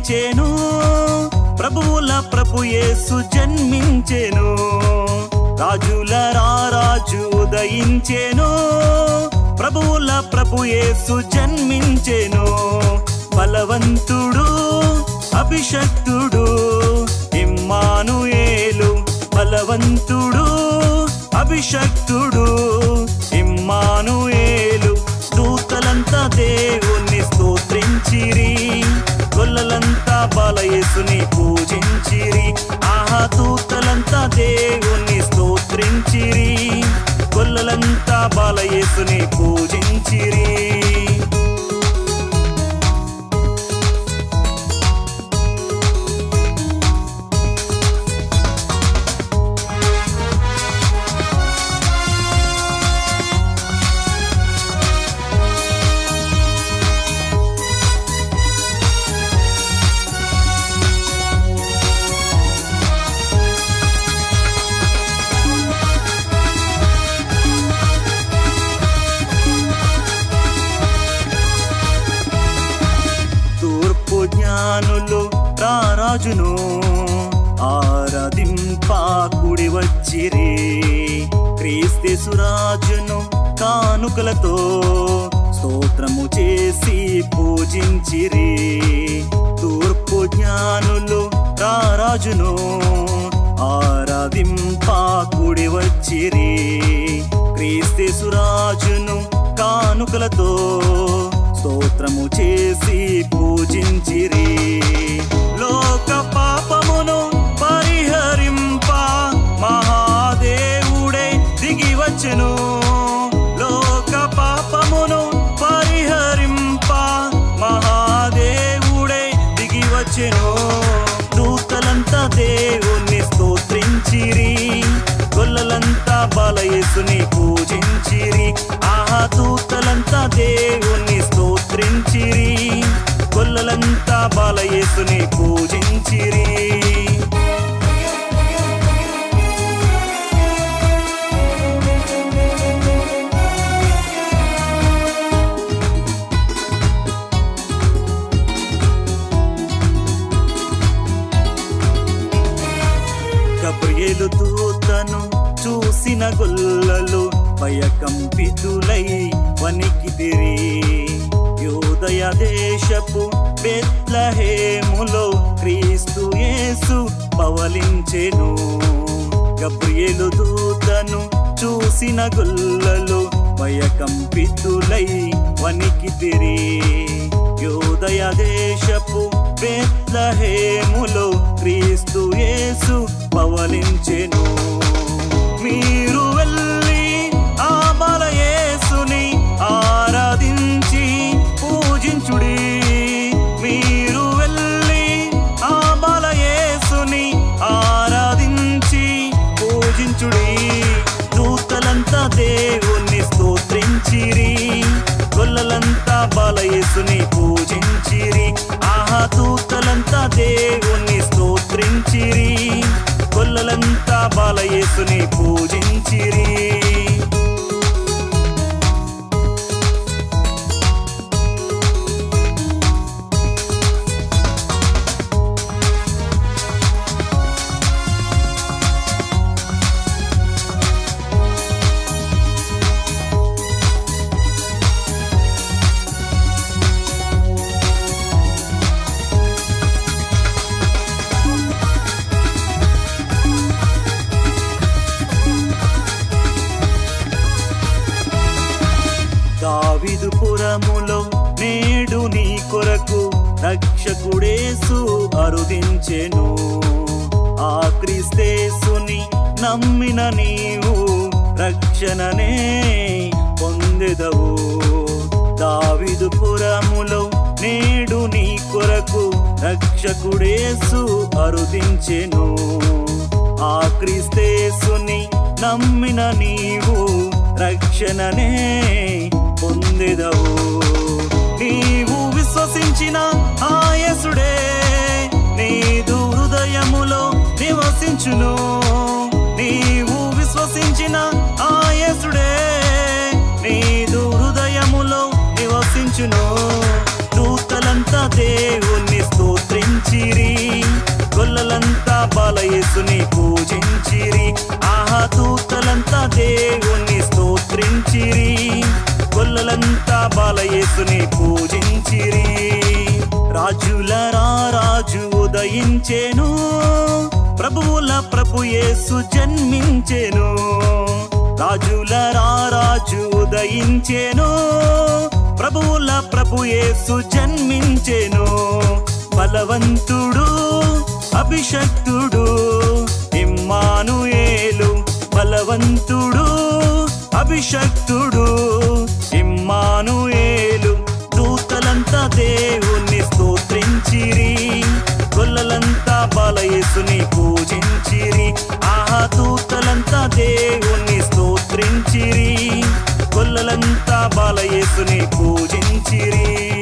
జన్మించేను. ప్రభువుల ప్రభుయేసు జన్మించేను. రాజుల రారాజు ఉదయించేను. ప్రభువుల ప్రభుయేసు జన్మించేను. బలవంతుడు అభిషక్తుడు ఇమ్మానుయేలు బలవంతుడు అభిషక్తుడు ఇమ్మానుయేలు. దూతలంతా దేవుణ్ణి స్తోత్రించిరి. యేసుని పూజించిరి. ఆహా దూతలంతా దేవుణ్ణి స్తోత్రించిరి. గొల్లలంతా బలయేసుని పూజించిరి. రాజును ఆరాధింపా కుడి వచ్చిరి క్రీస్తేసురాజును కానుకలతో స్తోత్రము చేసి పూజించిరే. తూర్పు జ్ఞానులు రాజును ఆరాధింపా కుడి వచ్చిరి క్రీస్తేసురాజును కానుకలతో స్తోత్రము చేసి పూజించిరే. బలయసుని పూజించిరి. ఆహా దూతలంతా దేవుణ్ణి స్తోత్రించిరి. కొల్లలంతా బలయసుని పూజించిరి. గబ్రియేలు దూతను చూసిన గొల్లలు భయకంపితులై వణికిదిరి యోదయ దేశపు బెత్లహేములో క్రీస్తు యేసు పవలించెను. గబ్రియలు దూతను చూసిన గొల్లలు భయకంపితులై వణికిదిరి యోదయ దేశపు బెత్లహేములో క్రీస్తు యేసు పవలించెను. మీరు వెళ్ళి ఆ బలయేసుని ఆరాధించి పూజించుడి. మీరు వెళ్ళి ఆ బలయేసుని ఆరాధించి పూజించుడి. దూతలంతా దేవుణ్ణి స్తోత్రించిరి. గొల్లలంతా బలయేసుని పూజించిరి. ఆహా దూతలంతా దేవుణ్ణి స్తోత్రించిరి. బాలయేసుని పూజించిరి. కవిదుపురములో నేడు నీ కొరకు రక్షకుడేసు అరుదించెను. ఆ క్రీస్తేసుని నమ్మిన నీవు రక్షణనే పొందెదవు. దావిదుపురములో నేడు నీ కొరకు రక్షకుడేసు అరుదించెను. ఆ క్రీస్తేసుని నమ్మిన నీవు రక్షణనే పొందేదవు. నీవు విశ్వసించిన ఆయసుడే. నీదు హృదయములో నివసించును. నీవు విశ్వసించిన ఆయసుడే. నీదు హృదయములో నివసించును. దూతలంతా దేవుణ్ణి స్తోత్రించిరి. గొల్లలంతా బలయేసుని పూజించిరి. అంతా బలయేసుని పూజించిరి. రాజుల రాజు ఉదయించేను. ప్రభువుల ప్రభుయేసు జన్మించేను. రాజుల రాజు ఉదయించేను. ప్రభువుల ప్రభుయేసు జన్మించేను. బలవంతుడు అభిషక్తుడు ఇమ్మానుయేలు బలవంతుడు అభిషక్తుడు. బలయసుని పూజించిరి. ఆహా దూతలంతా దేవుణ్ణి స్తోత్రించిరి. కొల్లలంతా బలయసుని పూజించిరి.